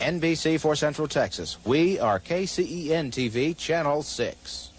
NBC for Central Texas. We are KCEN TV, Channel 6.